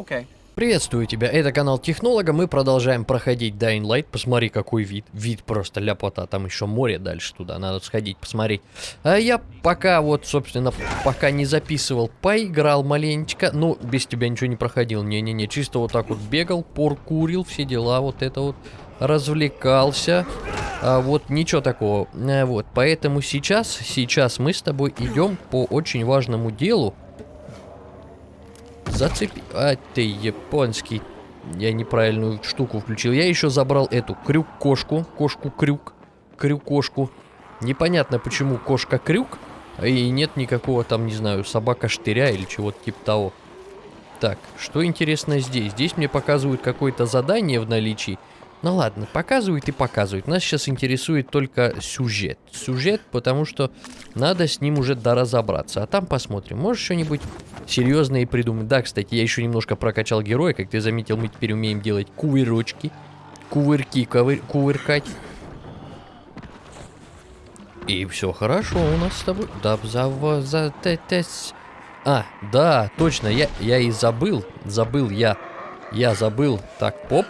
Okay. Приветствую тебя, это канал Технолога, мы продолжаем проходить Dying Light, посмотри какой вид, вид просто ляпота, там еще море дальше туда, надо сходить посмотреть. А я пока вот, собственно, пока не записывал, поиграл маленечко, ну, без тебя ничего не проходил, не-не-не, чисто вот так вот бегал, поркурил, все дела, вот это вот, развлекался, а вот ничего такого, а, вот, поэтому сейчас, сейчас мы с тобой идем по очень важному делу, Зацепи... А, ты японский. Я неправильную штуку включил. Я еще забрал эту крюк-кошку. Кошку-крюк. Крюк-кошку. Непонятно, почему кошка-крюк. И нет никакого там, не знаю, собака-штыря или чего-то типа того. Так, что интересно здесь? Здесь мне показывают какое-то задание в наличии. Ну ладно, показывают и показывают. Нас сейчас интересует только сюжет. Сюжет, потому что надо с ним уже доразобраться. А там посмотрим. Можешь что-нибудь серьезное придумать? Да, кстати, я еще немножко прокачал героя. Как ты заметил, мы теперь умеем делать кувырочки. Кувырки ковыр кувыркать. И все хорошо у нас с тобой. Да, за... за... А, да, точно, я, я и забыл. Забыл я. Я забыл. Так, поп.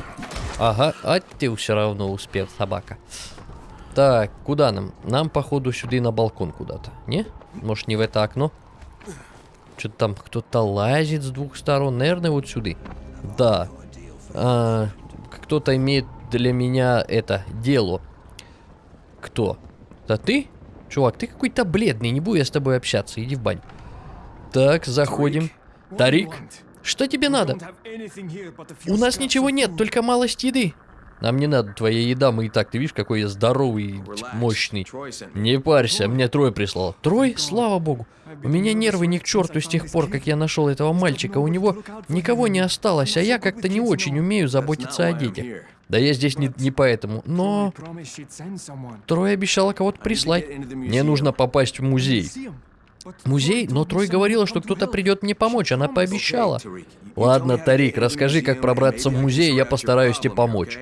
Ага, а ты все равно успел, собака. Так, куда нам? Нам, походу, сюда на балкон куда-то. Не? Может, не в это окно? Что-то там кто-то лазит с двух сторон. Наверное, вот сюда. Да. А, кто-то имеет для меня это дело. Кто? Да ты? Чувак, ты какой-то бледный. Не буду я с тобой общаться. Иди в бань. Так, заходим. Тарик. Что тебе надо? У нас ничего нет, только малость еды. Нам не надо твоя еда, мы и так, ты видишь, какой я здоровый, мощный. Не парься, мне Трой прислал. Трой? Слава богу. У меня нервы не к черту с тех пор, как я нашел этого мальчика. У него никого не осталось, а я как-то не очень умею заботиться о детях. Да я здесь не, не поэтому, но... Трой обещала кого-то прислать. Мне нужно попасть в музей. Музей? Но Трой говорила, что кто-то придет мне помочь, она пообещала. Ладно, Тарик, расскажи, как пробраться в музей, я постараюсь тебе помочь.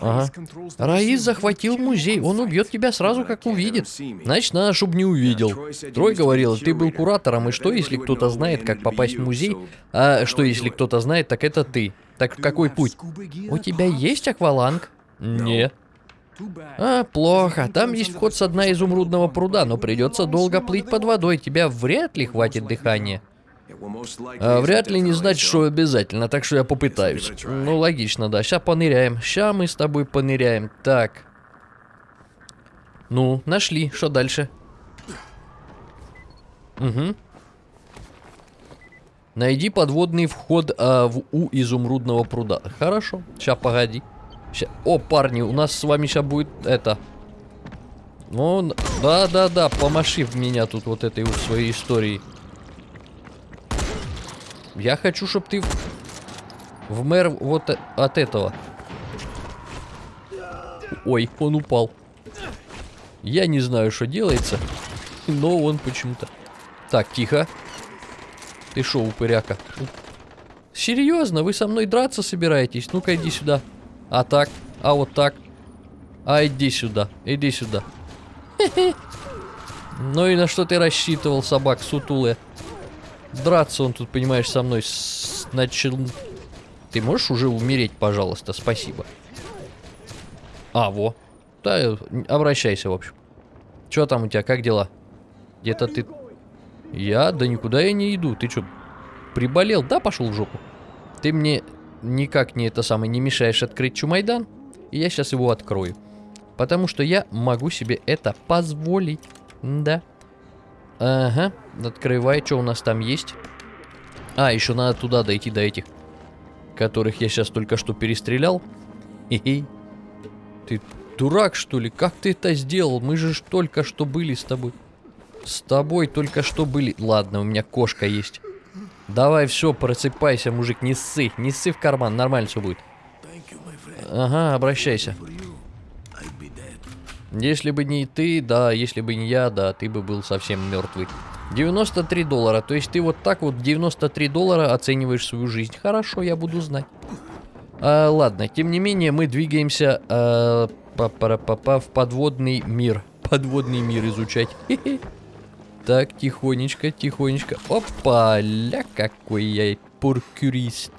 Ага. Раис захватил музей, он убьет тебя сразу, как увидит. Значит, надо, чтобы не увидел. Трой говорил, ты был куратором, и что, если кто-то знает, как попасть в музей? А что, если кто-то знает, так это ты. Так какой путь? У тебя есть акваланг? Нет. А, плохо. Там есть вход с дна изумрудного пруда, но придется долго плыть под водой. Тебя вряд ли хватит дыхания. А, вряд ли не значит, что обязательно, так что я попытаюсь. Ну, логично, да. Сейчас поныряем. Сейчас мы с тобой поныряем. Так. Ну, нашли. Что дальше? Угу. Найди подводный вход а, в У изумрудного пруда. Хорошо. Сейчас, погоди. Ща... О, парни, у нас с вами сейчас будет это... Ну, да-да-да, помаши в меня тут вот этой вот своей историей. Я хочу, чтобы ты в мэр вот от этого. Ой, он упал. Я не знаю, что делается, но он почему-то... Так, тихо. Ты шо, упыряка? Серьезно, вы со мной драться собираетесь? Ну-ка, иди сюда. А так? А вот так? А иди сюда, иди сюда. Ну и на что ты рассчитывал, собак сутулы? Драться он тут, понимаешь, со мной начал... Ты можешь уже умереть, пожалуйста, спасибо. А, во. Да, обращайся, в общем. Что там у тебя, как дела? Где-то ты... Я? Да никуда я не иду. Ты что, приболел? Да, пошел в жопу? Ты мне никак не это самое не мешаешь открыть Чумайдан. И я сейчас его открою. Потому что я могу себе это позволить. Да. Ага. Открывай, что у нас там есть. А, еще надо туда дойти до этих. Которых я сейчас только что перестрелял. Хе-хе. Ты дурак, что ли? Как ты это сделал? Мы же только что были с тобой. С тобой только что были. Ладно, у меня кошка есть. Давай, все, просыпайся, мужик, не ссы, не ссы в карман, нормально все будет. Ага, обращайся. Если бы не ты, да, если бы не я, да, ты бы был совсем мертвый. 93 доллара, то есть ты вот так вот 93 доллара оцениваешь свою жизнь. Хорошо, я буду знать. А, ладно, тем не менее, мы двигаемся а, па -па -па -па, в подводный мир. Подводный мир изучать. Так, тихонечко, тихонечко. Опа, ля, какой я Поркюрист.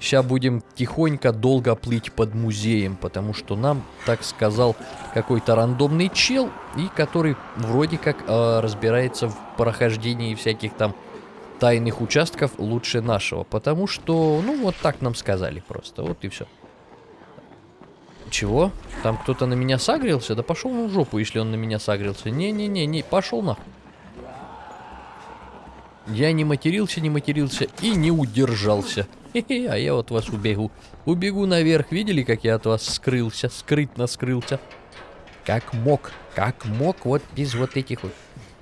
Сейчас будем тихонько долго плыть под музеем, потому что нам так сказал какой-то рандомный чел, и который вроде как э, разбирается в прохождении всяких там тайных участков лучше нашего. Потому что, ну, вот так нам сказали просто. Вот и все. Чего? Там кто-то на меня сагрился? Да пошел в жопу, если он на меня сагрился. Не-не-не, не, пошел нахуй. Я не матерился, не матерился и не удержался. Хе-хе, а я от вас убегу. Убегу наверх. Видели, как я от вас скрылся? Скрытно скрылся. Как мог. Как мог. Вот без вот этих вот.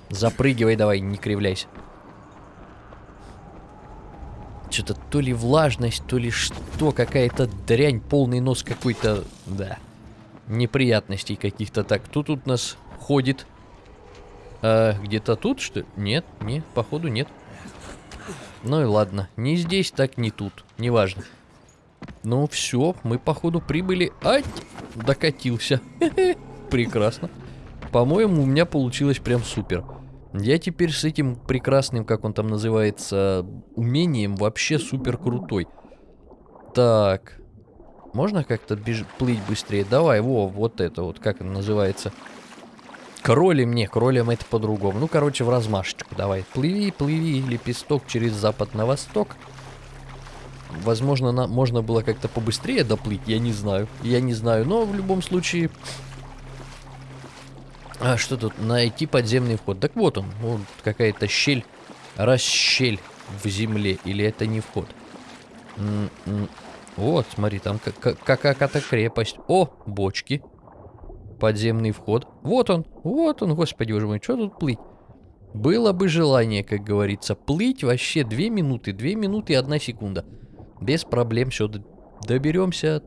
Запрыгивай давай, не кривляйся. Что-то то ли влажность, то ли что, какая-то дрянь, полный нос какой-то, да, неприятностей каких-то. Так, кто тут нас ходит? А, Где-то тут, что ли? Нет, нет, походу нет. Ну и ладно, не здесь, так не тут, неважно. Ну все, мы походу прибыли. Ать, докатился. Прекрасно. По-моему, у меня получилось прям супер. Я теперь с этим прекрасным, как он там называется, умением вообще супер крутой. Так. Можно как-то плыть быстрее? Давай, во, вот это вот, как он называется. Кролем, не, кролем это по-другому. Ну, короче, в размашечку давай. Плыви, плыви, лепесток через запад на восток. Возможно, на... можно было как-то побыстрее доплыть, я не знаю. Я не знаю, но в любом случае... А что тут? Найти подземный вход. Так вот он. Вот какая-то щель. Расщель в земле. Или это не вход? М -м вот, смотри, там какая-то крепость. О, бочки. Подземный вход. Вот он. Вот он, господи боже мой. Что тут плыть? Было бы желание, как говорится. Плыть вообще две минуты. Две минуты и одна секунда. Без проблем все доберемся.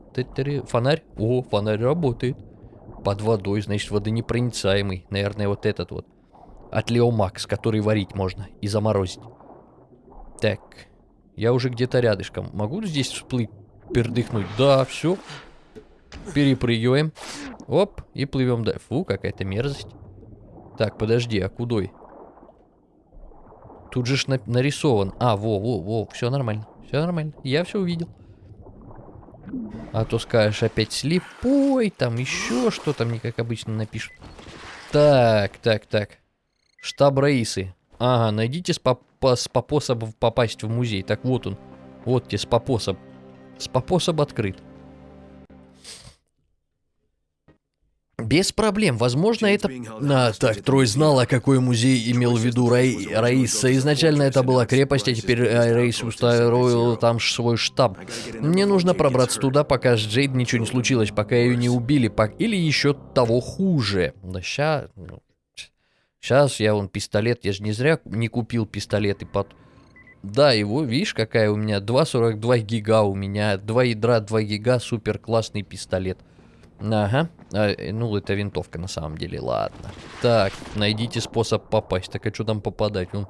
Фонарь. О, фонарь работает. Под водой, значит, водонепроницаемый. Наверное, вот этот вот. От Леомакс, который варить можно и заморозить. Так. Я уже где-то рядышком. Могу здесь всплыть, пердыхнуть? Да, все. Перепрыгиваем. Оп, и плывем дальше. Фу, какая-то мерзость. Так, подожди, а кудой? Тут же ж на нарисован. А, во, во, во, все нормально. Все нормально. Я все увидел. А то скажешь опять слепой, там еще что там, не как обычно напишут. Так, так, так. Штаб Раисы. Ага, найдите способ попасть в музей. Так вот он. Вот тебе способ. Способ открыт. Без проблем. Возможно, это... А, так, Трой знала, какой музей имел в виду Рай... Раиса. Изначально это была крепость, а теперь э, Раис устроил там свой штаб. Мне нужно пробраться туда, пока с Джейд ничего не случилось, пока ее не убили, пок... или еще того хуже. Да ща... Сейчас я вон пистолет, я же не зря не купил пистолет и под... Да, его, видишь, какая у меня 2.42 гига у меня, 2 ядра, 2 гига, супер классный пистолет. Ага. А, э, ну, это винтовка на самом деле. Ладно. Так, найдите способ попасть. Так, а что там попадать? Он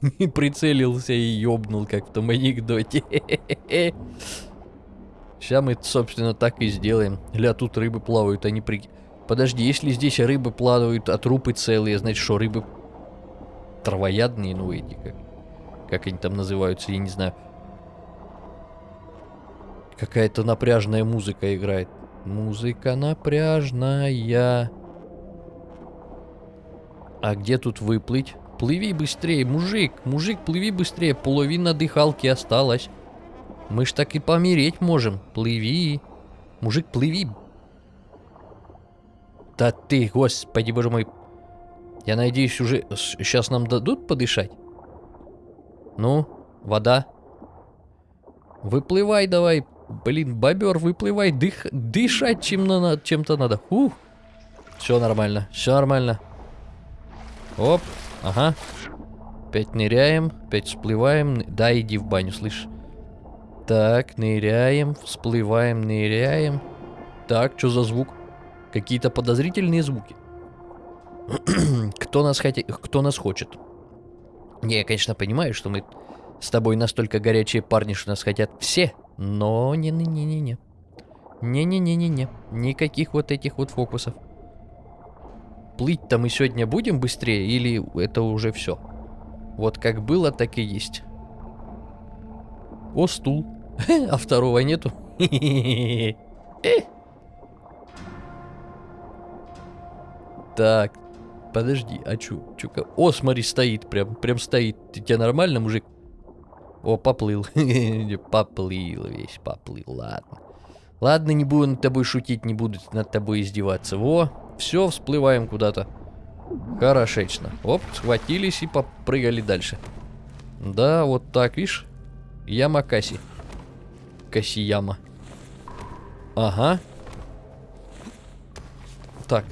прицелился и ёбнул, как в том анекдоте. Сейчас мы, собственно, так и сделаем. Ля, тут рыбы плавают, они при... Подожди, если здесь рыбы плавают, а трупы целые, значит, что рыбы травоядные, ну эти, как, как они там называются, я не знаю. Какая-то напряжная музыка играет. Музыка напряжная. А где тут выплыть? Плыви быстрее, мужик, мужик, плыви быстрее, половина дыхалки осталась. Мы ж так и помереть можем. Плыви. Мужик, плыви. Да ты, господи, боже мой. Я надеюсь, уже сейчас нам дадут подышать? Ну, вода. Выплывай давай, Блин, бобер, выплывай, дых, дышать чем-то чем надо. Ух. Все нормально, все нормально. Оп, ага. Опять ныряем, опять всплываем. Да, иди в баню, слышь. Так, ныряем, всплываем, ныряем. Так, что за звук? Какие-то подозрительные звуки. кто, нас хотя... кто нас хочет? Не, я, конечно, понимаю, что мы с тобой настолько горячие парни, что нас хотят все. Но не-не-не-не-не. Не-не-не-не-не. Никаких вот этих вот фокусов. Плыть-то мы сегодня будем быстрее или это уже все? Вот как было, так и есть. О, стул. А второго нету. Так, подожди, а чё, чё, О, смотри, стоит, прям, прям стоит. Ты тебя нормально, мужик? О, поплыл. поплыл весь, поплыл, ладно. Ладно, не буду над тобой шутить, не буду над тобой издеваться. Во, все, всплываем куда-то. Хорошечно. Оп, схватились и попрыгали дальше. Да, вот так, видишь? Яма Каси. Каси-яма. Ага. Так.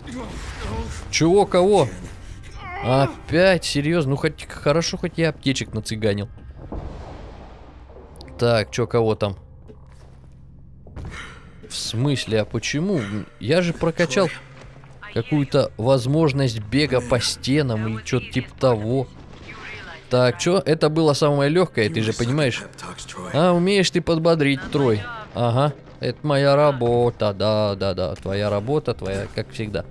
Чего, кого? Опять? Серьезно? Ну, хоть хорошо, хоть я аптечек нацыганил. Так, чё, кого там? В смысле, а почему? Я же прокачал какую-то возможность бега по стенам или что-то типа того. Так, что? Это было самое легкое, ты же понимаешь? А, умеешь ты подбодрить, Трой. Ага, это моя работа, да, да, да, твоя работа, твоя, как всегда.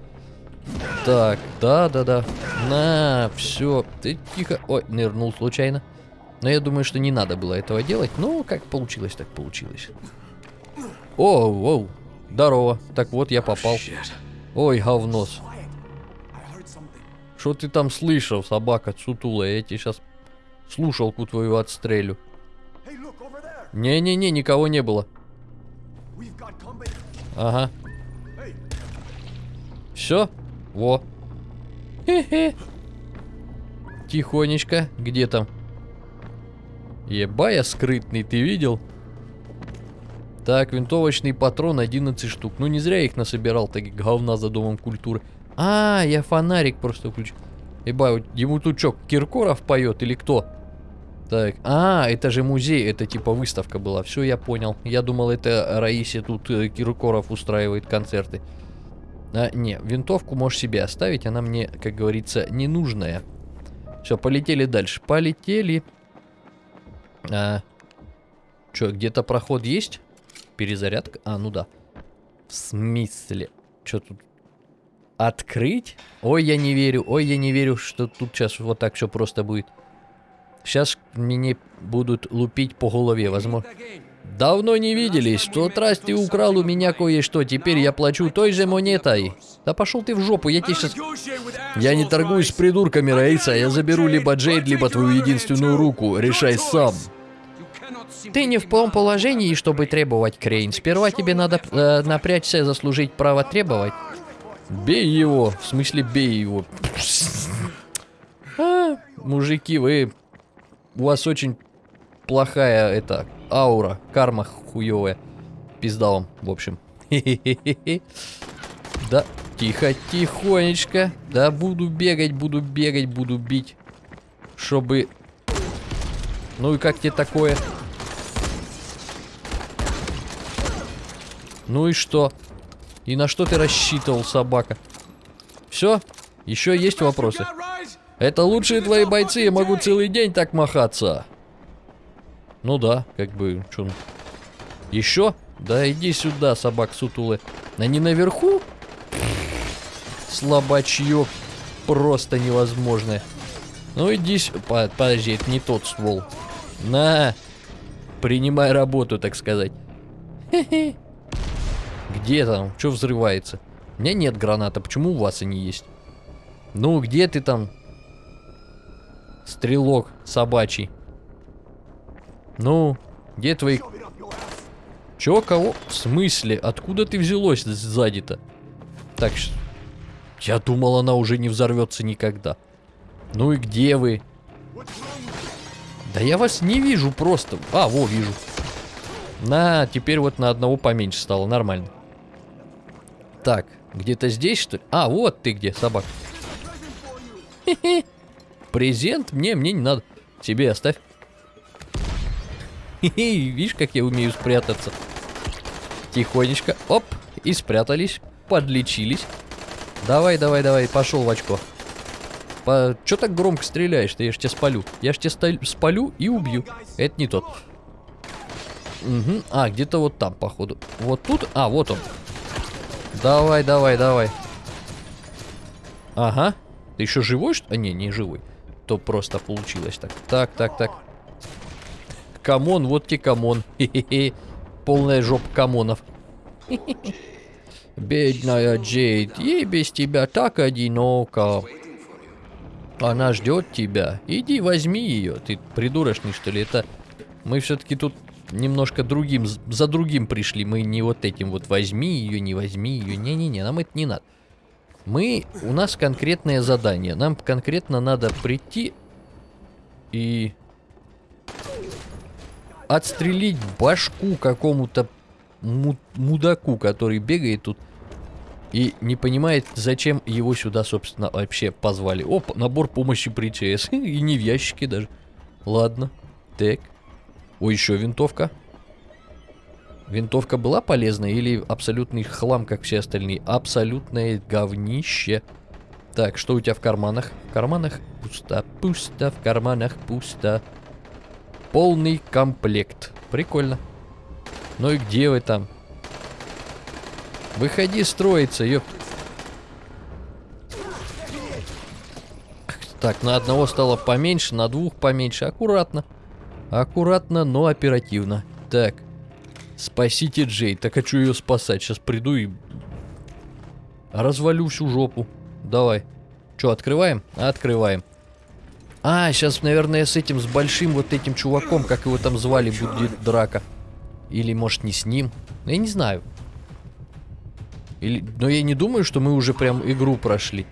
Так, да, да, да. На, все, ты тихо. Ой, нырнул случайно. Но я думаю, что не надо было этого делать. Ну, как получилось, так получилось. О, оу, здорово. Так вот, я попал. Ой, говнос. Что ты там слышал, собака сутулая? Я тебе сейчас слушалку твою отстрелю. Не-не-не, никого не было. Ага. Все? Во. Хе-хе. Тихонечко. Где там? Ебая скрытный, ты видел? Так, винтовочный патрон 11 штук. Ну не зря я их насобирал, так говна за домом культуры. А, я фонарик просто включил. Ебай, ему тут что, Киркоров поет или кто? Так, а, это же музей, это типа выставка была. Все, я понял. Я думал, это Раисе тут э, Киркоров устраивает концерты. А, не, винтовку можешь себе оставить, она мне, как говорится, ненужная. Все, полетели дальше. Полетели. А, что, где-то проход есть? Перезарядка? А, ну да. В смысле? Что тут? Открыть? Ой, я не верю. Ой, я не верю, что тут сейчас вот так все просто будет. Сейчас мне будут лупить по голове, возможно. Давно не виделись. В тот раз ты украл у меня кое-что. Теперь я плачу той же монетой. Да пошел ты в жопу, я тебе сейчас... Я не торгуюсь с придурками, Раиса. Я заберу либо Джейд, либо твою единственную руку. Решай сам. Ты не в том положении, чтобы требовать, Крейн. Сперва тебе надо э, напрячься и заслужить право требовать. Бей его. В смысле, бей его. А, мужики, вы... У вас очень плохая, это, аура. Карма хуевая. Пизда вам, в общем. Да, тихо, тихонечко. Да, буду бегать, буду бегать, буду бить. Чтобы... Ну и как тебе такое? Ну и что? И на что ты рассчитывал, собака? Все? Еще есть вопросы? Это лучшие твои бойцы, я могу целый день так махаться. Ну да, как бы, что? Еще? Да иди сюда, собак сутулы. Они наверху? Слабачье просто невозможное. Ну иди сюда. Подожди, это не тот ствол. На! Принимай работу, так сказать. Хе-хе. Где там? Что взрывается? У меня нет граната, почему у вас они есть? Ну, где ты там? Стрелок собачий. Ну, где твои... Чё, кого? В смысле? Откуда ты взялось сзади-то? Так, я думал, она уже не взорвется никогда. Ну и где вы? Да я вас не вижу просто. А, во, вижу. На, теперь вот на одного поменьше стало, нормально. Так, где-то здесь, что ли? А, вот ты где, собак. Презент? Мне, мне не надо. Тебе оставь. Видишь, как я умею спрятаться. Тихонечко. Оп. И спрятались. Подлечились. Давай, давай, давай. Пошел в очко. По... Че так громко стреляешь-то? Я ж тебя спалю. Я ж тебя спалю и убью. Это не тот. Угу. А, где-то вот там, походу. Вот тут? А, вот он. Давай, давай, давай. Ага. Ты еще живой, что? А, не, не живой. То просто получилось так. Так, так, так. come on, вот тебе come on. Хе-хе-хе. Полная жопа камонов. Бедная Джейд, ей без тебя так одиноко. Она ждет тебя. Иди возьми ее. Ты придурочный, что ли? Это мы все-таки тут немножко другим, за другим пришли. Мы не вот этим вот возьми ее, не возьми ее. Не-не-не, нам это не надо. Мы, у нас конкретное задание. Нам конкретно надо прийти и отстрелить башку какому-то мудаку, который бегает тут и не понимает, зачем его сюда, собственно, вообще позвали. Оп, набор помощи при ЧС. и не в ящике даже. Ладно. Так. О, еще винтовка. Винтовка была полезна или абсолютный хлам, как все остальные? Абсолютное говнище. Так, что у тебя в карманах? В карманах пусто, пусто, в карманах пусто. Полный комплект. Прикольно. Ну и где вы там? Выходи строиться, ёп. Так, на одного стало поменьше, на двух поменьше. Аккуратно. Аккуратно, но оперативно. Так. Спасите Джей. Так хочу ее спасать. Сейчас приду и... Развалю всю жопу. Давай. Что, открываем? Открываем. А, сейчас, наверное, с этим, с большим вот этим чуваком, как его там звали, будет драка. Или, может, не с ним. Я не знаю. Или... Но я не думаю, что мы уже прям игру прошли.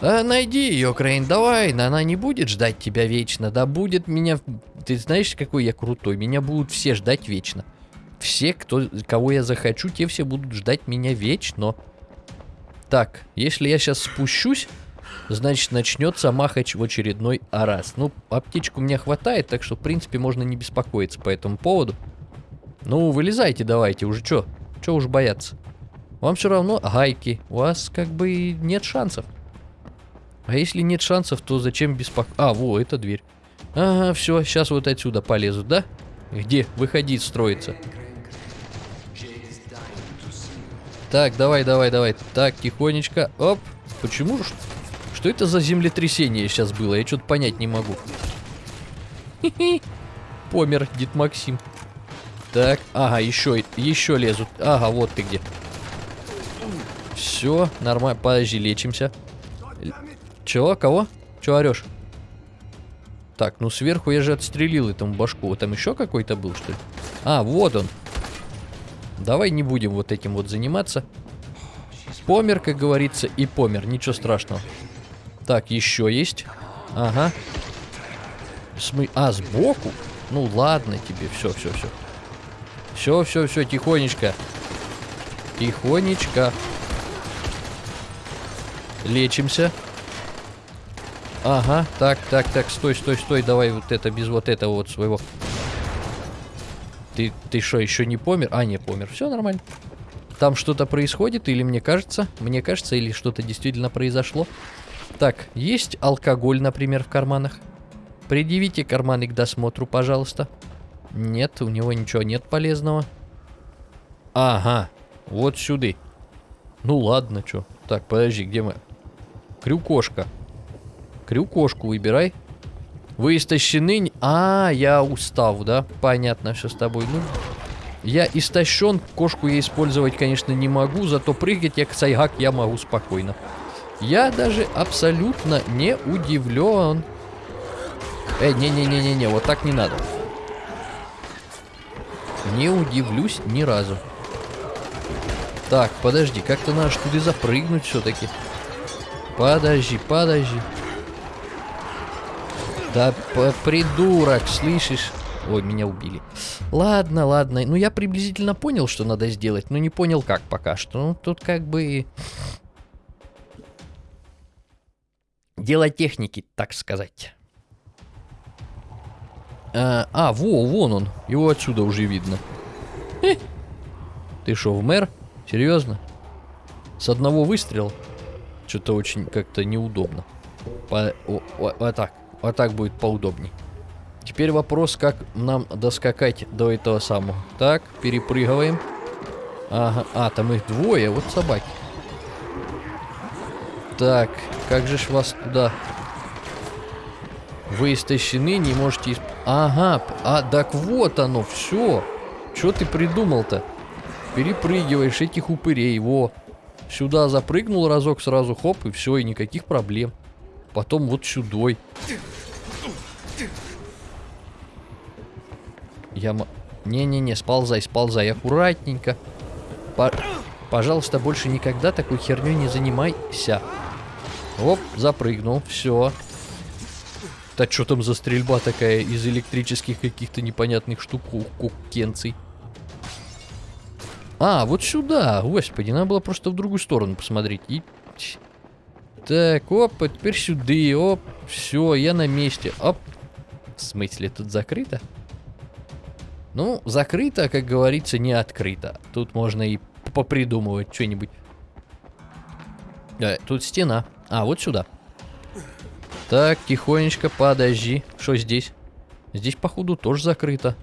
А, найди ее, Крейн, давай. Она не будет ждать тебя вечно. Да будет меня... Ты знаешь, какой я крутой? Меня будут все ждать вечно. Все, кто, кого я захочу, те все будут ждать меня вечно. Так, если я сейчас спущусь, значит начнется махач в очередной раз. Ну, аптечку мне хватает, так что, в принципе, можно не беспокоиться по этому поводу. Ну, вылезайте давайте, уже что? Что уж бояться? Вам все равно гайки. У вас как бы нет шансов. А если нет шансов, то зачем беспокоиться? А, во, это дверь. Ага, все, сейчас вот отсюда полезут, да? Где? Выходи, строится. Так, давай, давай, давай. Так, тихонечко. Оп. Почему? Что это за землетрясение сейчас было? Я что-то понять не могу. Помер Дед Максим. Так, ага, еще, еще лезут. Ага, вот ты где. Все, нормально. Подожди, лечимся. Чего? Кого? Чего орешь? Так, ну сверху я же отстрелил этому башку. Там еще какой-то был, что ли? А, вот он. Давай не будем вот этим вот заниматься. Помер, как говорится, и помер. Ничего страшного. Так, еще есть. Ага. Смы... А, сбоку? Ну ладно тебе. Все, все, все. Все, все, все, тихонечко. Тихонечко. Лечимся. Ага, так, так, так, стой, стой, стой, давай вот это, без вот этого вот своего. Ты, ты что, еще не помер? А, не помер, все нормально. Там что-то происходит, или мне кажется, мне кажется, или что-то действительно произошло. Так, есть алкоголь, например, в карманах? Предъявите карманы к досмотру, пожалуйста. Нет, у него ничего нет полезного. Ага, вот сюда. Ну ладно, что. Так, подожди, где мы? Крюкошка. Крюкошку выбирай. Вы истощены... А, я устав, да? Понятно все с тобой. Ну, я истощен, кошку я использовать, конечно, не могу, зато прыгать я, сайгак, я могу спокойно. Я даже абсолютно не удивлен. Э, не-не-не-не-не, вот так не надо. Не удивлюсь ни разу. Так, подожди, как-то надо туда запрыгнуть все-таки. Подожди, подожди. Да придурок, слышишь? Ой, меня убили. Ладно, ладно. Ну, я приблизительно понял, что надо сделать, но не понял, как пока что. Ну, тут как бы... Дело техники, так сказать. А, а, во, вон он. Его отсюда уже видно. Хе. Ты что, в мэр? Серьезно? С одного выстрела? Что-то очень как-то неудобно. По, о, о, вот так. Вот так будет поудобней. Теперь вопрос, как нам доскакать до этого самого. Так, перепрыгиваем. Ага, а, там их двое, вот собаки. Так, как же ж вас туда Вы истощены, не можете... Исп... Ага, а так вот оно, все. Что ты придумал-то? Перепрыгиваешь этих упырей, во. Сюда запрыгнул разок, сразу хоп, и все, и никаких проблем. Потом вот сюдой. Я... Не-не-не, сползай, сползай, аккуратненько. По... Пожалуйста, больше никогда такой херней не занимайся. Оп, запрыгнул, все. Да что там за стрельба такая из электрических каких-то непонятных штук, кукенций? А, вот сюда, господи, надо было просто в другую сторону посмотреть. И... Так, оп, а теперь сюда, оп, все, я на месте, оп. В смысле, тут закрыто? Ну, закрыто, как говорится, не открыто. Тут можно и попридумывать что-нибудь. Э, тут стена. А, вот сюда. Так, тихонечко, подожди. Что здесь? Здесь, походу, тоже закрыто.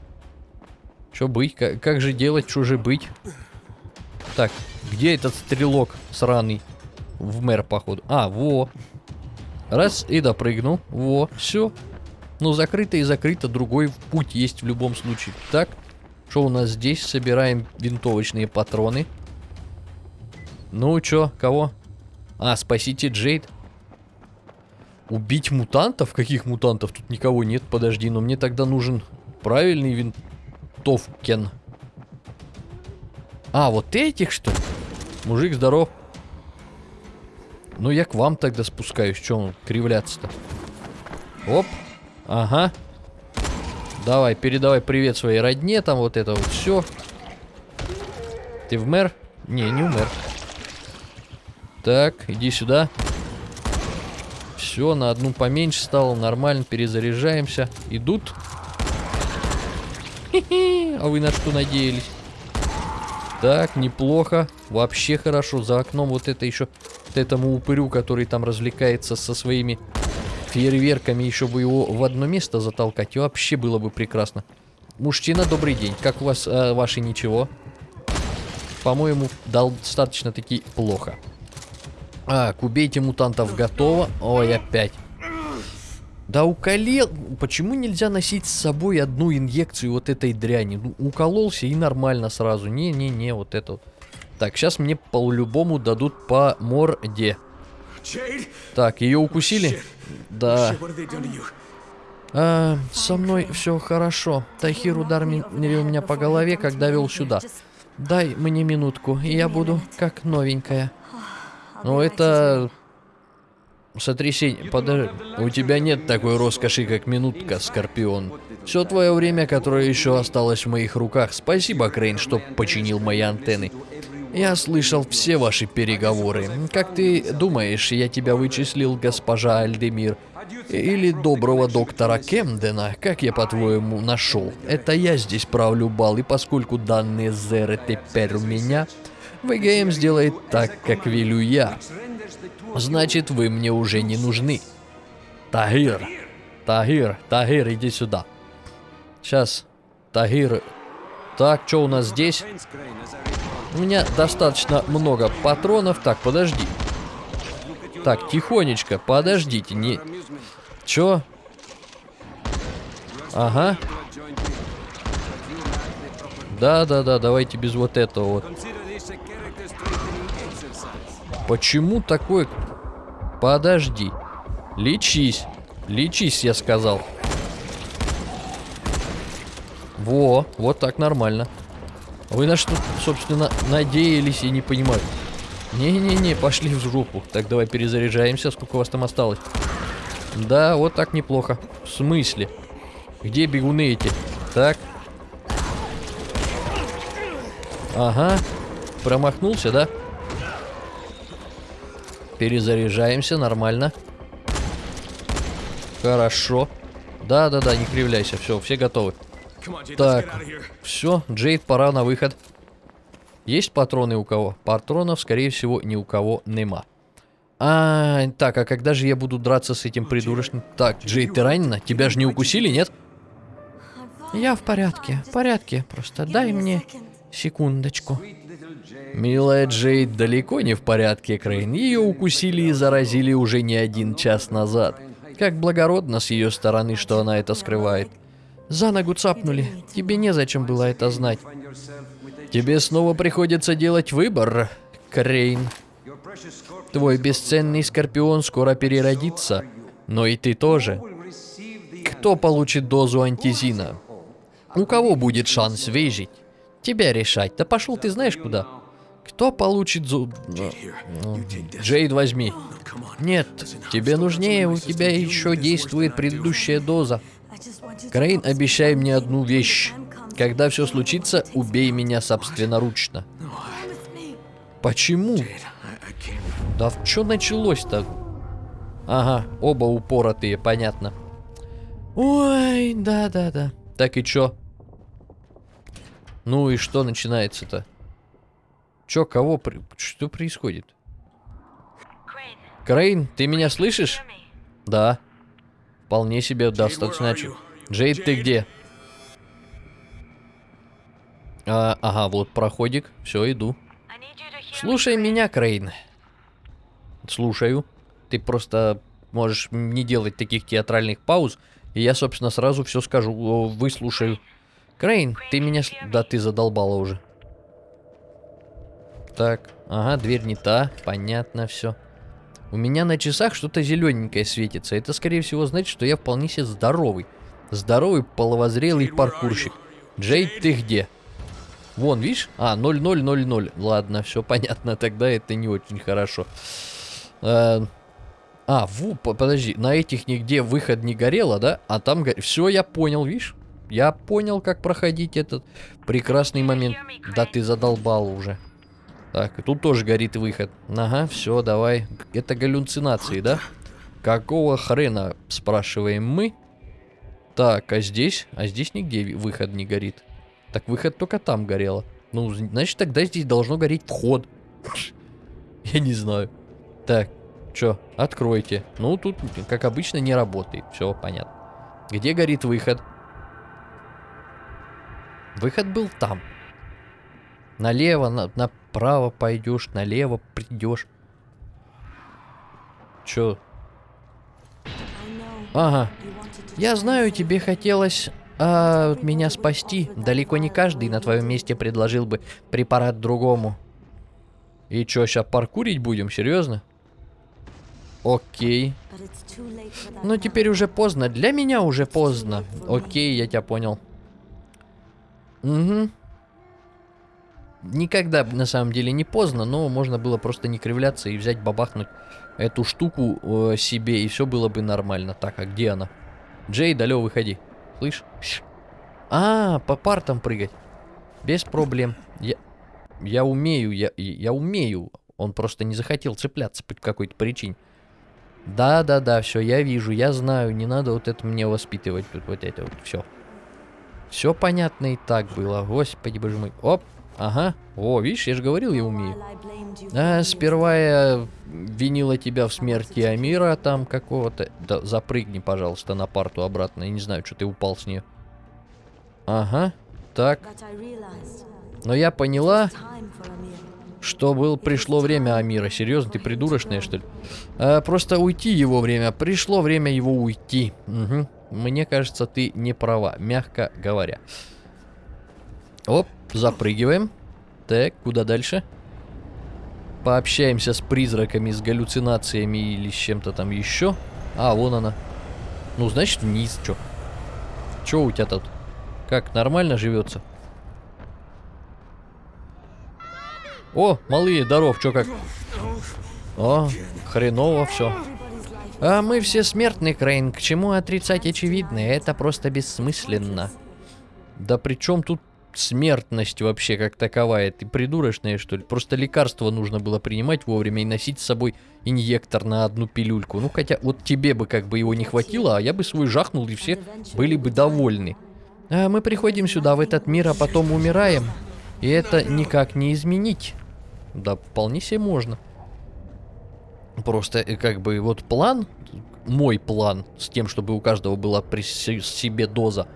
Что быть? Как, как же делать? Что же быть? Так, где этот стрелок сраный? В мэр, походу. А, во. Раз, и допрыгнул. Во, все. Ну, закрыто и закрыто. Другой путь есть в любом случае. Так, что у нас здесь? Собираем винтовочные патроны. Ну, чё, кого? А, спасите Джейд. Убить мутантов? Каких мутантов? Тут никого нет, подожди. Но мне тогда нужен правильный винтовкен. А, вот этих что Мужик, здоров. Ну, я к вам тогда спускаюсь. Че он кривляться-то? Оп. Ага. Давай, передавай привет своей родне. Там вот это вот все. Ты в мэр? Не, не умер. Так, иди сюда. Все, на одну поменьше стало. Нормально, перезаряжаемся. Идут. А вы на что надеялись? Так, неплохо. Вообще хорошо. За окном вот это еще... Этому упырю, который там развлекается со своими фейерверками, еще бы его в одно место затолкать. И вообще было бы прекрасно. Мужчина, добрый день. Как у вас э, ваши ничего? По-моему, достаточно-таки плохо. Так, убейте мутантов готово. Ой, опять. Да уколел... Почему нельзя носить с собой одну инъекцию вот этой дряни? Ну, укололся и нормально сразу. Не-не-не, вот это вот. Так, сейчас мне по-любому дадут по морде. Так, ее укусили? Да. А, со мной все хорошо. Тахир ударил меня по голове, когда вел сюда. Дай мне минутку, и я буду как новенькая. Ну, это... Сотрясение. Подожди. У тебя нет такой роскоши, как минутка, Скорпион. Все твое время, которое еще осталось в моих руках. Спасибо, Крейн, что починил мои антенны. Я слышал все ваши переговоры. Как ты думаешь, я тебя вычислил, госпожа Альдемир? Или доброго доктора Кемдена, как я по-твоему нашел? Это я здесь правлю бал, и поскольку данные Зеры теперь у меня, ВГМ сделает так, как велю я. Значит, вы мне уже не нужны. Тагир. Тагир, Тагир, иди сюда. Сейчас. Тагир. Так, что у нас здесь? У меня достаточно много патронов. Так, подожди. Так, тихонечко, подождите, не... Чё? Ага. Да-да-да, давайте без вот этого вот. Почему такой... Подожди. Лечись. Лечись, я сказал. Во, вот так нормально. Вы на что, собственно, надеялись и не понимаю. Не-не-не, пошли в жопу. Так, давай перезаряжаемся. Сколько у вас там осталось? Да, вот так неплохо. В смысле? Где бегуны эти? Так. Ага. Промахнулся, да? Перезаряжаемся, нормально. Хорошо. Да-да-да, не кривляйся. Все, все готовы. Так, все, Джейд, пора на выход. Есть патроны у кого? Патронов, скорее всего, ни у кого нема. А, так, а когда же я буду драться с этим придурочным? Так, Джейд, ты ранена? Тебя же не укусили, нет? Я в порядке, в порядке. Просто дай мне секундочку. Милая Джейд далеко не в порядке, Крейн. Ее укусили и заразили уже не один час назад. Как благородно с ее стороны, что она это скрывает. За ногу цапнули. Тебе незачем было это знать. Тебе снова приходится делать выбор, Крейн. Твой бесценный скорпион скоро переродится, но и ты тоже. Кто получит дозу антизина? У кого будет шанс выжить? Тебя решать. Да пошел ты знаешь куда. Кто получит зуб... Джейд возьми. Нет, тебе нужнее, у тебя еще действует предыдущая доза. Крейн, обещай мне одну вещь. Когда все случится, убей меня собственноручно. Почему? Да в что началось-то? Ага, оба упоротые, понятно. Ой, да-да-да. Так и чё? Ну и что начинается-то? Чё, кого? При... Что происходит? Крейн, ты меня слышишь? Да. Вполне себе достаточно. Джейд, ты где? А, ага, вот проходик. Все, иду. Слушай меня, Крейн. Слушаю. Ты просто можешь не делать таких театральных пауз, и я, собственно, сразу все скажу. Выслушаю. Крейн, ты меня... Да ты задолбала уже. Так, ага, дверь не та. Понятно все. У меня на часах что-то зелененькое светится. Это, скорее всего, значит, что я вполне себе здоровый. Здоровый, половозрелый паркурщик. Джейд, ты где? Вон, видишь? А, 0000. Ладно, все понятно. Тогда это не очень хорошо. Э, а, ву, подожди. На этих нигде выход не горело, да? А там горело. Все, я понял, видишь? Я понял, как проходить этот прекрасный момент. Да ты задолбал уже. Так, тут тоже горит выход. Ага, все, давай. Это галлюцинации, да? Какого хрена, спрашиваем мы? Так, а здесь? А здесь нигде выход не горит. Так выход только там горело. Ну, значит, тогда здесь должно гореть вход. Я не знаю. Так, что, откройте. Ну, тут, как обычно, не работает. Все понятно. Где горит выход? Выход был там. Налево, на, направо пойдешь, налево придешь. Чё? Ага. Я знаю, тебе хотелось а, меня спасти. Далеко не каждый на твоем месте предложил бы препарат другому. И чё, сейчас паркурить будем? Серьезно? Окей. Но теперь уже поздно. Для меня уже поздно. Окей, я тебя понял. Угу. Никогда на самом деле не поздно, но можно было просто не кривляться и взять бабахнуть эту штуку э, себе, и все было бы нормально. Так, а где она? Джей, далеко выходи. Слышь? А, по партам прыгать. Без проблем. Я, я умею, я, я умею. Он просто не захотел цепляться по какой-то причине. Да-да-да, все, я вижу, я знаю, не надо вот это мне воспитывать, вот это вот, все. Все понятно и так было, господи боже мой. Оп, ага, о, видишь, я же говорил, я умею. А, сперва я винила тебя в смерти Амира там какого-то. Да, запрыгни, пожалуйста, на парту обратно, я не знаю, что ты упал с нее. Ага, так. Но я поняла, что был, пришло время Амира. Серьезно, ты придурочная, что ли? А, просто уйти его время. Пришло время его уйти. Угу. Мне кажется, ты не права, мягко говоря. Оп, запрыгиваем. Так, куда дальше? Пообщаемся с призраками, с галлюцинациями или с чем-то там еще. А, вон она. Ну, значит, вниз, чё? Чё у тебя тут? Как, нормально живется? О, малые, здоров, чё как? О, хреново все. А мы все смертны, Крейн. К чему отрицать очевидное? Это просто бессмысленно. Да при чем тут смертность вообще как таковая? Ты придурочная, что ли? Просто лекарство нужно было принимать вовремя и носить с собой инъектор на одну пилюльку. Ну, хотя вот тебе бы как бы его не хватило, а я бы свой жахнул, и все были бы довольны. А мы приходим сюда, в этот мир, а потом умираем. И это никак не изменить. Да, вполне себе можно. Просто э, как бы вот план, мой план с тем, чтобы у каждого была при себе доза,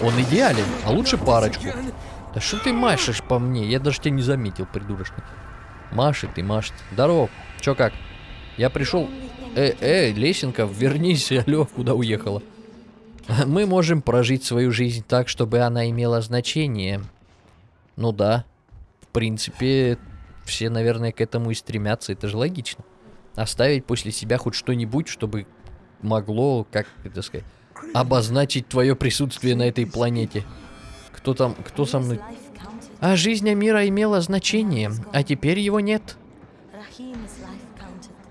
он идеален, а лучше парочку. Да что ты машешь по мне? Я даже тебя не заметил, придурочный. Машет и машет. Здорово. Чё как? Я пришел... Э, э, лесенка, вернись, алло, куда уехала? Мы можем прожить свою жизнь так, чтобы она имела значение. Ну да. В принципе, все, наверное, к этому и стремятся. Это же логично. Оставить после себя хоть что-нибудь, чтобы могло, как это сказать, обозначить твое присутствие на этой планете. Кто там, кто со мной? А жизнь мира имела значение, а теперь его нет.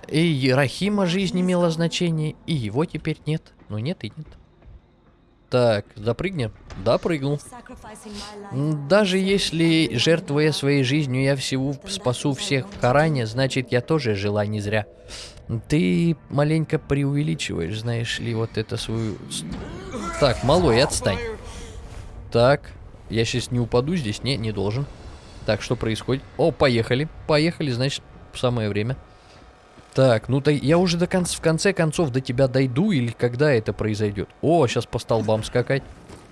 И Рахима жизнь имела значение, и его теперь нет. Ну нет и нет. Так, запрыгнем? Да, прыгнул. Даже если, жертвуя своей жизнью, я всего спасу всех в Харане, значит, я тоже жила не зря. Ты маленько преувеличиваешь, знаешь ли, вот это свою... Так, малой, отстань. Так, я сейчас не упаду здесь? Не, не должен. Так, что происходит? О, поехали. Поехали, значит, самое время. Так, ну то я уже до конца, в конце концов до тебя дойду или когда это произойдет? О, сейчас по столбам скакать.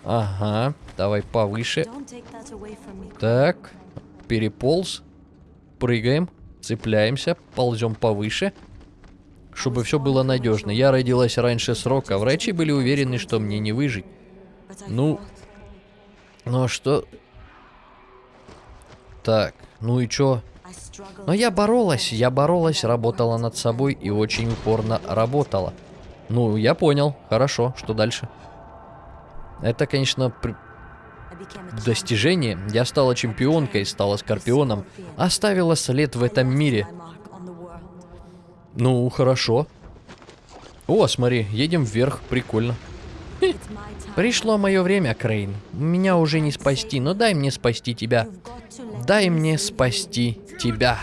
Ага, давай повыше. Так, переполз. Прыгаем, цепляемся, ползем повыше. Чтобы все было надежно. Я родилась раньше срока. Врачи были уверены, что мне не выжить. Ну, ну а что... Так, ну и чё? Но я боролась, я боролась, работала над собой и очень упорно работала. Ну, я понял. Хорошо, что дальше? Это, конечно, при... достижение. Я стала чемпионкой, стала скорпионом, оставила след в этом мире. Ну, хорошо. О, смотри, едем вверх, прикольно. Пришло мое время, Крейн. Меня уже не спасти, но дай мне спасти тебя. Дай мне спасти тебя.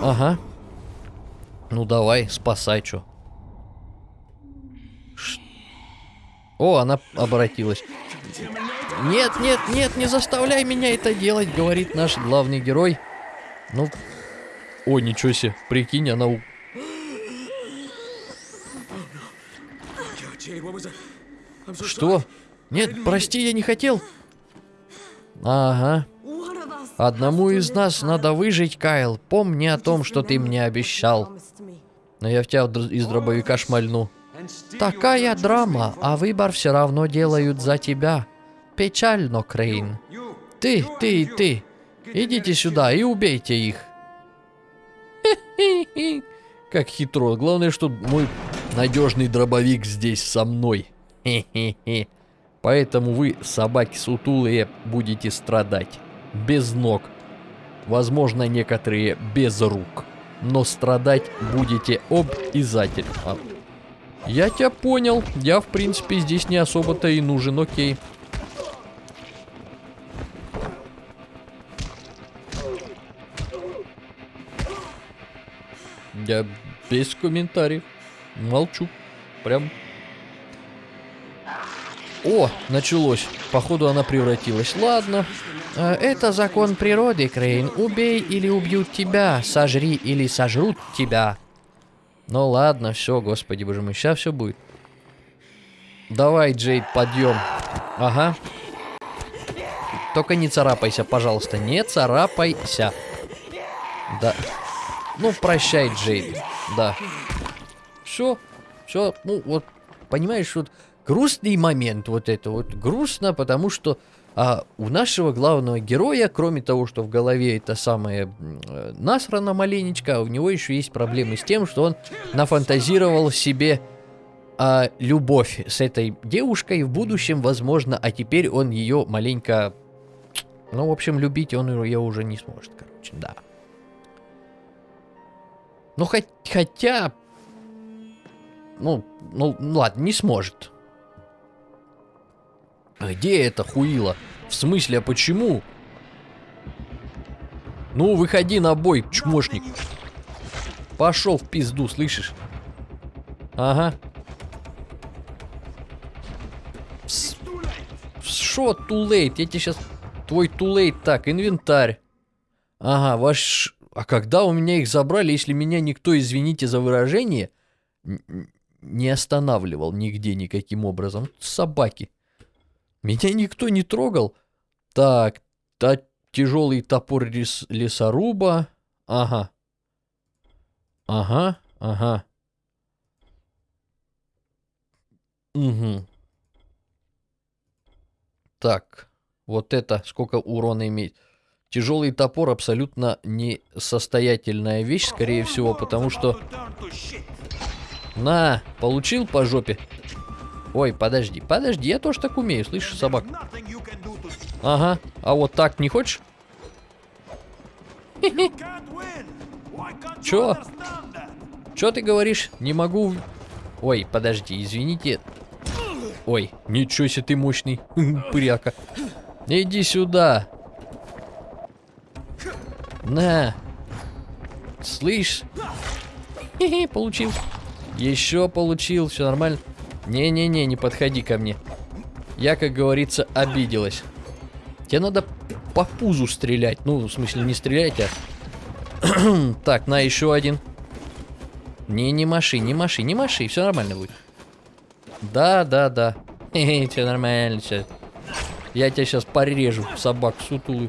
Ага. Ну давай, спасай, чё. Ш... О, она обратилась. Нет, нет, нет, не заставляй меня это делать, говорит наш главный герой. Ну, о, ничего себе, прикинь, она у... Что? Нет, прости, я не хотел. Ага. Одному из нас надо выжить, Кайл. Помни о том, что ты мне обещал. Но я в тебя из дробовика шмальну. Такая драма, а выбор все равно делают за тебя. Печально, Крейн. Ты, ты и ты. Идите сюда и убейте их. Как хитро. Главное, что мой надежный дробовик здесь со мной. Хе-хе-хе. Поэтому вы, собаки сутулые, будете страдать. Без ног. Возможно, некоторые без рук. Но страдать будете обязательно. Я тебя понял. Я, в принципе, здесь не особо-то и нужен, окей. Я без комментариев. Молчу. Прям о, началось. Походу она превратилась. Ладно. Э, это закон природы, Крейн. Убей или убьют тебя. Сожри или сожрут тебя. Ну ладно, все, господи боже мой. Сейчас все будет. Давай, Джейд, подъем. Ага. Только не царапайся, пожалуйста. Не царапайся. Да. Ну, прощай, Джейд. Да. Все. Все. Ну, вот, понимаешь, вот грустный момент вот это вот. Грустно, потому что а, у нашего главного героя, кроме того, что в голове это самое э, насрано маленечко, у него еще есть проблемы с тем, что он нафантазировал себе а, любовь с этой девушкой в будущем, возможно, а теперь он ее маленько... Ну, в общем, любить он ее уже не сможет, короче, да. Ну, хоть, хотя... Ну, ну, ладно, не сможет. Где это хуило? В смысле, а почему? Ну, выходи на бой, чмошник. Пошел в пизду, слышишь? Ага. Too late? Я тебе сейчас... Твой late. Так, инвентарь. Ага, ваш... А когда у меня их забрали, если меня никто, извините за выражение, не останавливал нигде никаким образом? Собаки. Меня никто не трогал. Так, та тяжелый топор лес лесоруба. Ага. Ага, ага. Угу. Так, вот это сколько урона имеет. Тяжелый топор абсолютно несостоятельная вещь, скорее всего, потому что... На, получил по жопе. Ой, подожди, подожди, я тоже так умею, слышишь, собак? Ага, а вот так не хочешь? Чё? Чё ты говоришь? Не могу... Ой, подожди, извините. Ой, ничего себе ты мощный, пыряка. Иди сюда. На. Слышь? Хе-хе, получил. Еще получил, все нормально. Не-не-не, не подходи ко мне. Я, как говорится, обиделась. Тебе надо по пузу стрелять. Ну, в смысле, не стрелять, а... так, на еще один. Не, не маши, не маши, не маши, все нормально будет. Да, да, да. Все нормально, все. Я тебя сейчас порежу, собак сутулый.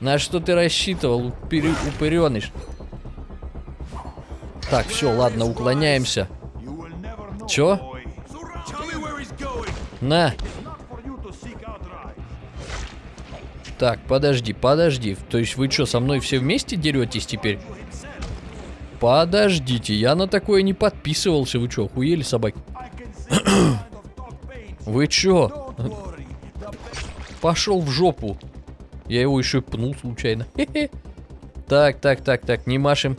На что ты рассчитывал, упырь, упыреныш? Так, все, ладно, уклоняемся. Чё? На. Так, подожди, подожди. То есть вы что, со мной все вместе деретесь теперь? Подождите, я на такое не подписывался. Вы что, охуели, собаки? Вы чё? Пошел в жопу. Я его еще пнул случайно. Так, так, так, так, не машем.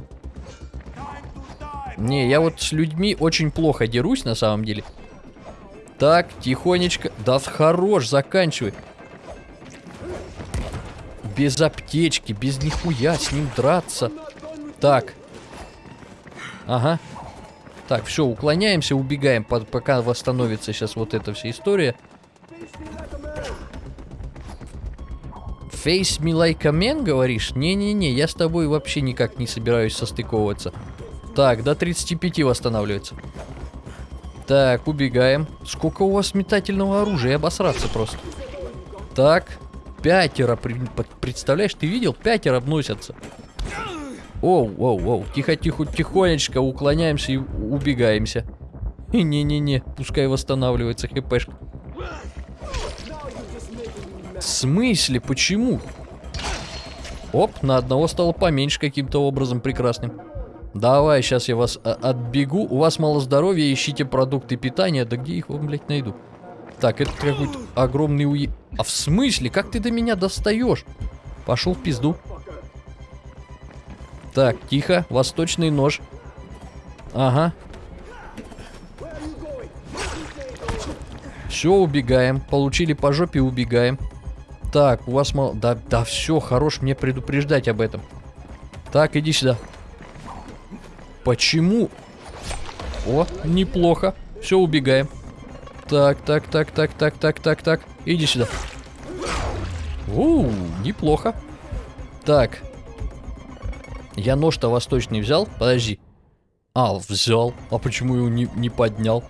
Не, я вот с людьми очень плохо дерусь на самом деле. Так, тихонечко. Да хорош, заканчивай. Без аптечки, без нихуя с ним драться. Так. Ага. Так, все, уклоняемся, убегаем, пока восстановится сейчас вот эта вся история. Face me like a man, говоришь? Не-не-не, я с тобой вообще никак не собираюсь состыковываться. Так, до 35 восстанавливается. Так, убегаем. Сколько у вас метательного оружия? Обосраться просто. Так, пятеро, представляешь, ты видел? Пятеро вносятся. Оу, оу, оу, тихо-тихо, тихонечко уклоняемся и убегаемся. Не-не-не, пускай восстанавливается хпшка. В смысле? Почему? Оп, на одного стало поменьше каким-то образом прекрасным. Давай, сейчас я вас а, отбегу. У вас мало здоровья, ищите продукты питания. Да где их вам, блядь, найду? Так, это какой-то огромный уе... А в смысле? Как ты до меня достаешь? Пошел в пизду. Так, тихо. Восточный нож. Ага. Все, убегаем. Получили по жопе, убегаем. Так, у вас мало... Да, да, все, хорош мне предупреждать об этом. Так, иди сюда. Почему? О, неплохо. Все, убегаем. Так, так, так, так, так, так, так, так. Иди сюда. Ууу, неплохо. Так, я нож-то восточный взял? Подожди. А, взял. А почему его не, не поднял?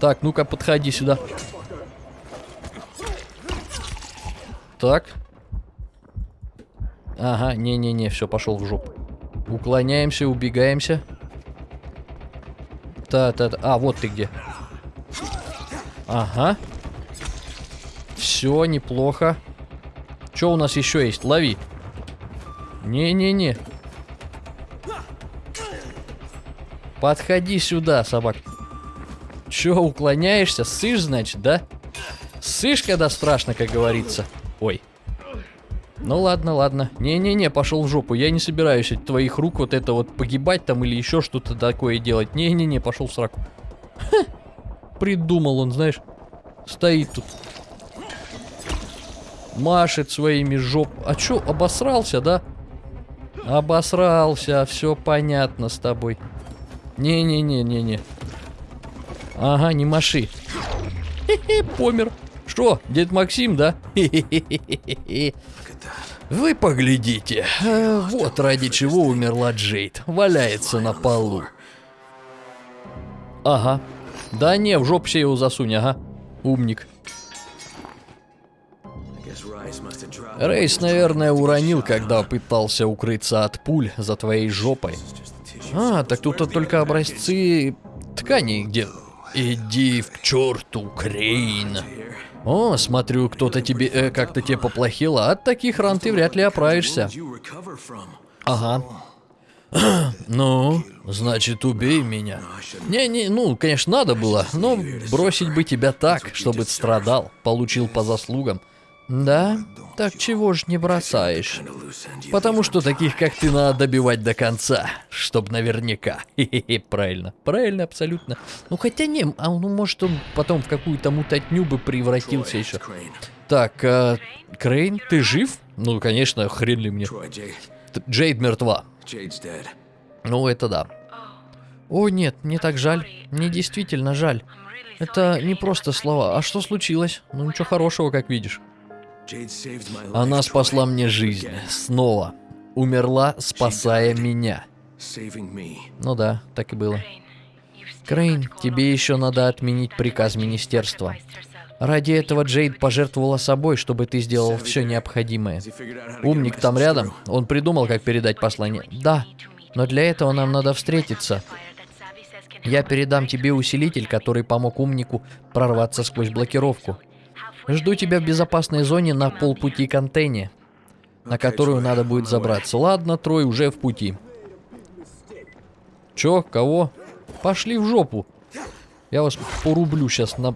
Так, ну-ка, подходи сюда. Так. Ага, не-не-не, все, пошел в жопу. Уклоняемся, убегаемся. Та-та-та. А, вот ты где. Ага. Все, неплохо. Что у нас еще есть? Лови. Не-не-не. Подходи сюда, собак. Че, уклоняешься? Сышь, значит, да? Сышь, когда страшно, как говорится. Ой. Ну ладно, ладно. Не-не-не, пошел в жопу. Я не собираюсь от твоих рук вот это вот погибать там или еще что-то такое делать. Не-не-не, пошел в сраку. Ха, придумал он, знаешь. Стоит тут. Машет своими жоп. А чё, обосрался, да? Обосрался, все понятно с тобой. Не-не-не-не-не. Ага, не маши. Хе-хе, помер. Что, дед Максим, да? Вы поглядите. А, вот ради чего умерла Джейд. Валяется на полу. Ага. Да не, в жопу себе его засунь, ага. Умник. Рейс, наверное, уронил, когда пытался укрыться от пуль за твоей жопой. А, так тут только образцы тканей где... Иди в черту, Крейн. О, смотрю, кто-то тебе, э, как-то тебе поплохело. От таких ран ты вряд ли оправишься. Ага. Ну, значит, убей меня. Не-не, ну, конечно, надо было, но бросить бы тебя так, чтобы страдал, получил по заслугам. Да? Так чего ж не бросаешь? Потому что таких, как ты, надо добивать до конца, чтоб наверняка. Хе-хе-хе, правильно, правильно, абсолютно. Ну, хотя не, а ну, может, он потом в какую-то мутатню бы превратился еще. Так, э, Крейн, ты жив? Ну, конечно, хрен ли мне. Джейд мертва. Ну, это да. О, нет, мне так жаль. Мне действительно жаль. Это не просто слова. А что случилось? Ну, ничего хорошего, как видишь. Она спасла мне жизнь. Снова. Умерла, спасая меня. Ну да, так и было. Крейн, тебе еще надо отменить приказ министерства. Ради этого Джейд пожертвовала собой, чтобы ты сделал все необходимое. Умник там рядом, он придумал, как передать послание. Да, но для этого нам надо встретиться. Я передам тебе усилитель, который помог умнику прорваться сквозь блокировку. Жду тебя в безопасной зоне на полпути к антенне, на которую надо будет забраться. Ладно, Трой уже в пути. Чё? Кого? Пошли в жопу. Я вас порублю сейчас на...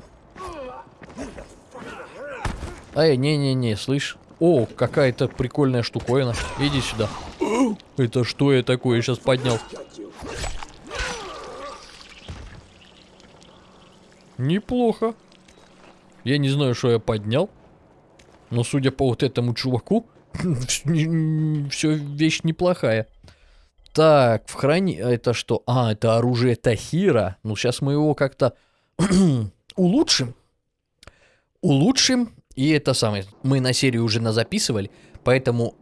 Эй, не-не-не, слышь? О, какая-то прикольная штуковина. Иди сюда. Это что я такое сейчас поднял? Неплохо. Я не знаю, что я поднял. Но судя по вот этому чуваку, все вещь неплохая. Так, в храни... Это что? А, это оружие Тахира. Ну, сейчас мы его как-то улучшим. Улучшим. И это самое. Мы на серию уже назаписывали. Поэтому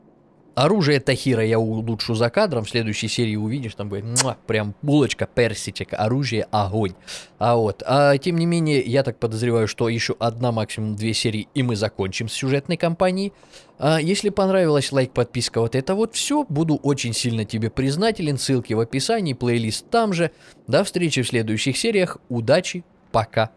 Оружие Тахира я улучшу за кадром. В следующей серии увидишь, там будет муа, прям булочка, персичек, оружие, огонь. А вот, а тем не менее, я так подозреваю, что еще одна, максимум две серии, и мы закончим с сюжетной кампанией. А если понравилось, лайк, подписка, вот это вот все. Буду очень сильно тебе признателен. Ссылки в описании, плейлист там же. До встречи в следующих сериях. Удачи, пока.